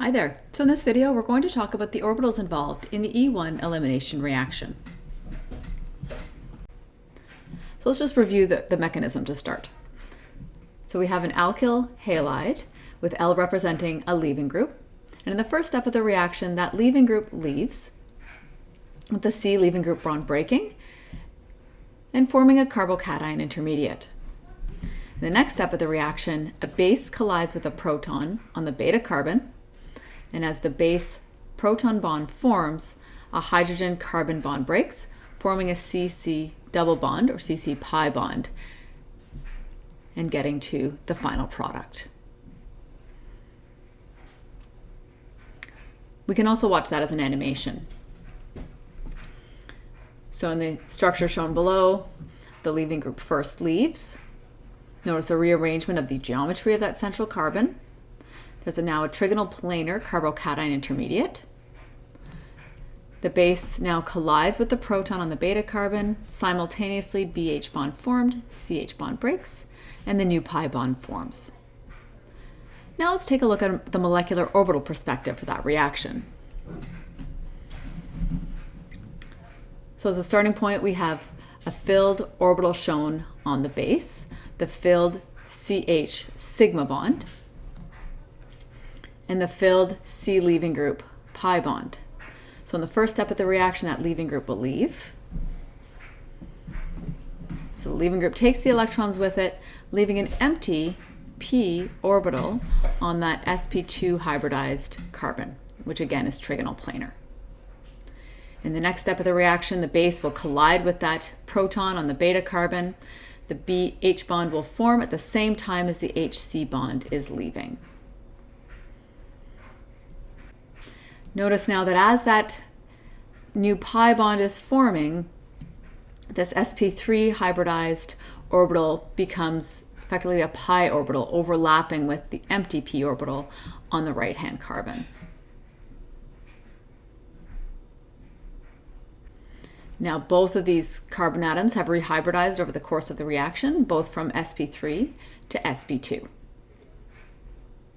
Hi there. So in this video, we're going to talk about the orbitals involved in the E1 elimination reaction. So let's just review the, the mechanism to start. So we have an alkyl halide with L representing a leaving group. And in the first step of the reaction, that leaving group leaves with the C leaving group bond breaking and forming a carbocation intermediate. In the next step of the reaction, a base collides with a proton on the beta carbon and as the base proton bond forms, a hydrogen carbon bond breaks, forming a CC double bond or CC pi bond and getting to the final product. We can also watch that as an animation. So in the structure shown below, the leaving group first leaves. Notice a rearrangement of the geometry of that central carbon. There's a now a trigonal planar carbocation intermediate. The base now collides with the proton on the beta carbon. Simultaneously, BH bond formed, CH bond breaks, and the new pi bond forms. Now let's take a look at the molecular orbital perspective for that reaction. So as a starting point, we have a filled orbital shown on the base, the filled CH sigma bond, and the filled C leaving group pi bond. So in the first step of the reaction, that leaving group will leave. So the leaving group takes the electrons with it, leaving an empty p orbital on that sp2 hybridized carbon, which again is trigonal planar. In the next step of the reaction, the base will collide with that proton on the beta carbon. The BH bond will form at the same time as the HC bond is leaving. Notice now that as that new pi bond is forming, this sp3 hybridized orbital becomes effectively a pi orbital overlapping with the empty p orbital on the right-hand carbon. Now both of these carbon atoms have rehybridized over the course of the reaction, both from sp3 to sp2.